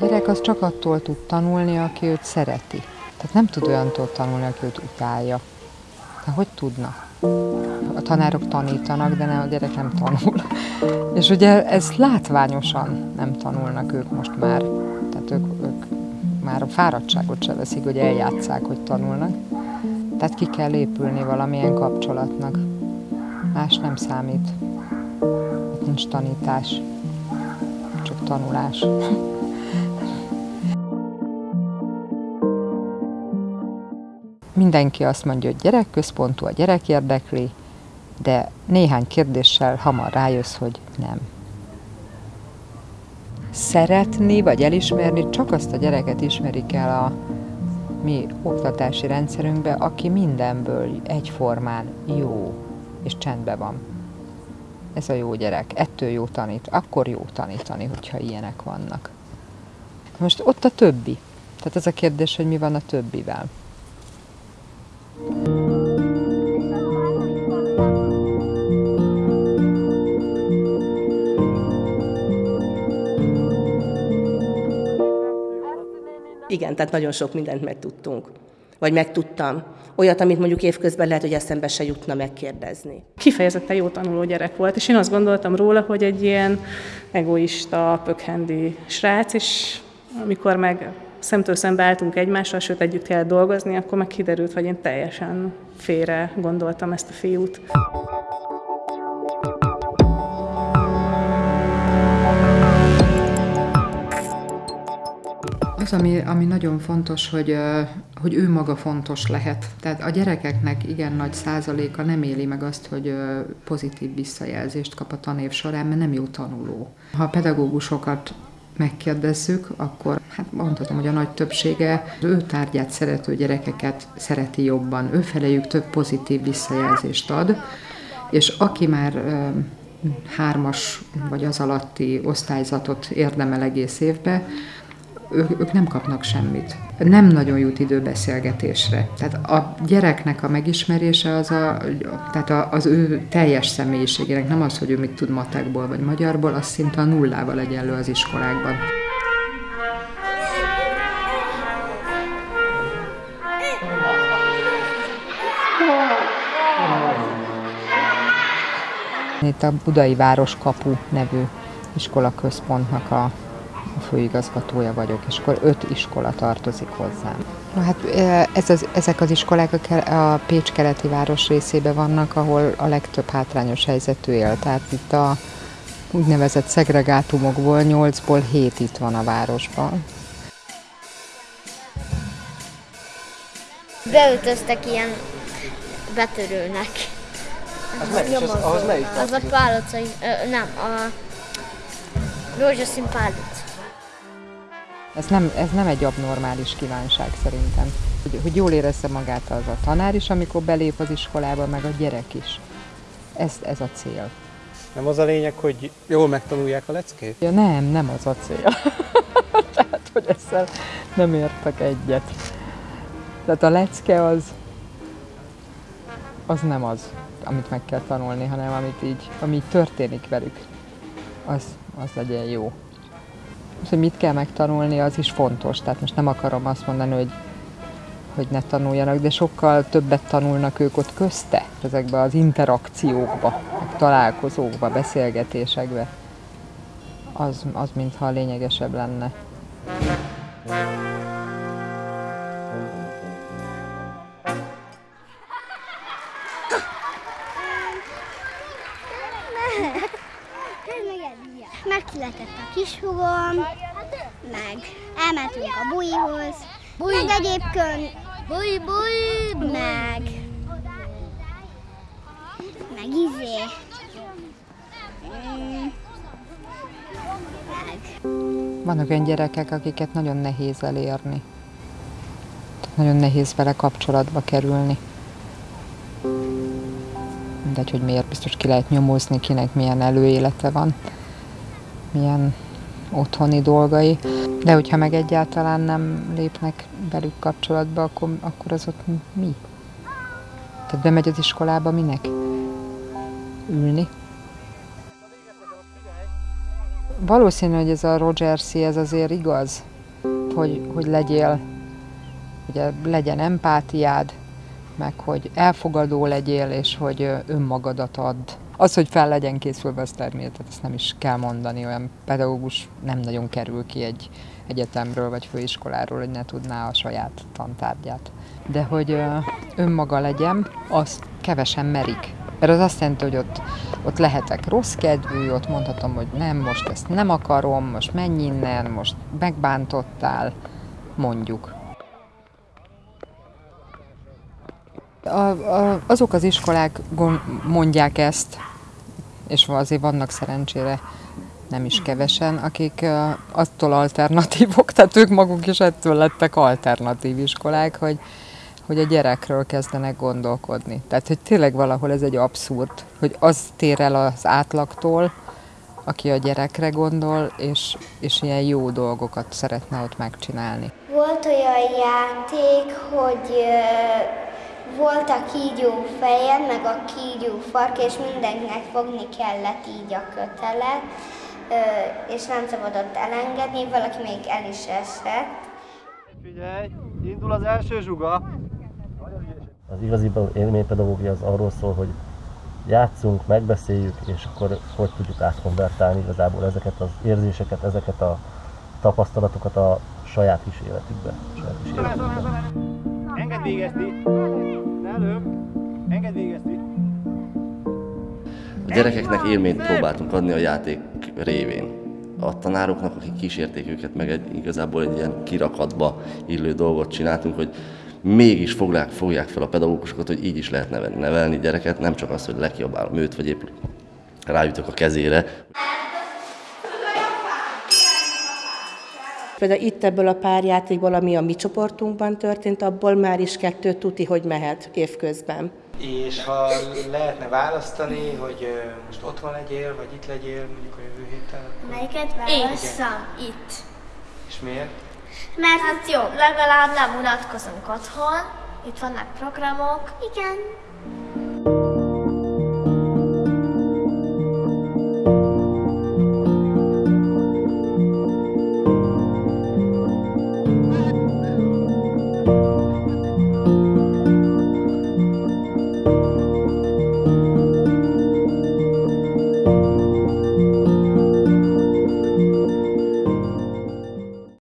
A gyerek az csak attól tud tanulni, aki őt szereti. Tehát nem tud olyantól tanulni, aki őt utálja. De hogy tudna? A tanárok tanítanak, de nem, a gyerek nem tanul. És ugye ez látványosan nem tanulnak ők most már. Tehát ők, ők már a fáradtságot se veszik, hogy eljátszák, hogy tanulnak. Tehát ki kell épülni valamilyen kapcsolatnak. Más nem számít. Itt nincs tanítás, csak tanulás. Mindenki azt mondja, hogy gyerekközpontú, a gyerek érdekli, de néhány kérdéssel hamar rájössz, hogy nem. Szeretni vagy elismerni csak azt a gyereket ismerik el a mi oktatási rendszerünkbe, aki mindenből egyformán jó és csendben van. Ez a jó gyerek, ettől jó tanít, akkor jó tanítani, hogyha ilyenek vannak. Most ott a többi. Tehát ez a kérdés, hogy mi van a többivel. Igen, tehát nagyon sok mindent megtudtunk. Vagy megtudtam. Olyat, amit mondjuk évközben lehet, hogy eszembe se jutna megkérdezni. Kifejezetten jó tanuló gyerek volt, és én azt gondoltam róla, hogy egy ilyen egoista, pökhendi srác, és amikor meg szemtől szembe álltunk egymással, sőt együtt kellett dolgozni, akkor meg kiderült, hogy én teljesen félre gondoltam ezt a fiút. Ami, ami nagyon fontos, hogy, hogy ő maga fontos lehet. Tehát a gyerekeknek igen nagy százaléka nem éli meg azt, hogy pozitív visszajelzést kap a tanév során, mert nem jó tanuló. Ha a pedagógusokat megkérdezzük, akkor hát mondhatom, hogy a nagy többsége ő tárgyát szerető gyerekeket szereti jobban, ő felejük több pozitív visszajelzést ad, és aki már hármas vagy az alatti osztályzatot érdemel egész évbe, ők, ők nem kapnak semmit. Nem nagyon jut idő beszélgetésre. Tehát a gyereknek a megismerése az, a, tehát a, az ő teljes személyiségének, nem az, hogy ő mit tud matekból vagy magyarból, az szinte a nullával egyenlő az iskolákban. Itt a Budai Városkapu nevű iskolaközpontnak a a főigazgatója vagyok, és akkor öt iskola tartozik hozzám. Na hát ez az, ezek az iskolák a Pécs keleti város részében vannak, ahol a legtöbb hátrányos helyzetű él. Tehát itt a úgynevezett szegregátumokból nyolcból hét itt van a városban. Beöltöztek ilyen betörőnek. Az melyik? Az, melyik? Az a pálocai, nem, a rózsaszín pálot. Ez nem, ez nem egy abnormális kívánság szerintem. Hogy, hogy jól érezze magát az a tanár is, amikor belép az iskolába, meg a gyerek is. Ez, ez a cél. Nem az a lényeg, hogy jól megtanulják a leckét? Ja, nem, nem az a cél. Tehát, hogy ezzel nem értek egyet. Tehát a lecke az, az nem az, amit meg kell tanulni, hanem amit így, ami így történik velük, az, az legyen jó hogy mit kell megtanulni, az is fontos. Tehát most nem akarom azt mondani, hogy, hogy ne tanuljanak, de sokkal többet tanulnak ők ott közte, ezekbe az interakciókba, meg találkozókba, beszélgetésekbe. Az, az mintha lényegesebb lenne. Megszületett a kishugom, meg elmentünk a buihoz, Bui. meg egyébként bui, bui, meg meg izé. Mm, meg. Vannak olyan gyerekek, akiket nagyon nehéz elérni. Nagyon nehéz vele kapcsolatba kerülni. Mindegy, hogy miért biztos ki lehet nyomozni, kinek milyen előélete van milyen otthoni dolgai, de hogyha meg egyáltalán nem lépnek velük kapcsolatba, akkor, akkor az ott mi? Tehát bemegy az iskolába minek? Ülni? valószínű, hogy ez a Rogers ez azért igaz, hogy, hogy legyél, ugye legyen empátiád, meg hogy elfogadó legyél, és hogy önmagadat add. Az, hogy fel legyen készülve, az természetesen ezt nem is kell mondani, olyan pedagógus nem nagyon kerül ki egy egyetemről vagy főiskoláról, hogy ne tudná a saját tantárgyát. De hogy önmaga legyen, azt kevesen merik. Mert az azt jelenti, hogy ott, ott lehetek rossz kedvű, ott mondhatom, hogy nem, most ezt nem akarom, most menj innen, most megbántottál, mondjuk. A, a, azok az iskolák mondják ezt, és azért vannak szerencsére nem is kevesen, akik attól alternatívok, tehát ők maguk is ettől lettek alternatív iskolák, hogy, hogy a gyerekről kezdenek gondolkodni. Tehát, hogy tényleg valahol ez egy abszurd, hogy az tér el az átlagtól, aki a gyerekre gondol, és, és ilyen jó dolgokat szeretne ott megcsinálni. Volt olyan játék, hogy volt a kígyó feje, meg a kígyó fark, és mindenkinek fogni kellett így a kötelet, és nem szabadott elengedni, valaki még el is esett. Figyelj, indul az első zsuga! Az igazi élménypedagógia az arról szól, hogy játszunk, megbeszéljük, és akkor hogy tudjuk átkonvertálni igazából ezeket az érzéseket, ezeket a tapasztalatokat a saját kis életükbe. Saját kis életükbe. Engedd végezni! A gyerekeknek élményt próbáltunk adni a játék révén. A tanároknak, akik kísérték őket, meg egy, igazából egy ilyen kirakatba illő dolgot csináltunk, hogy mégis fogják, fogják fel a pedagógusokat, hogy így is lehet nevelni gyereket, nem csak az, hogy lekiabálom őt, vagy épp rájutok a kezére. Például itt ebből a pár játékból, ami a mi csoportunkban történt, abból már is kettő tuti, hogy mehet évközben. És ha lehetne választani, hogy most otthon legyél, vagy itt legyél, mondjuk a jövő héten? Melyiket választam? Itt. És miért? Mert hát jó, legalább nem unatkozunk otthon, itt vannak programok. Igen.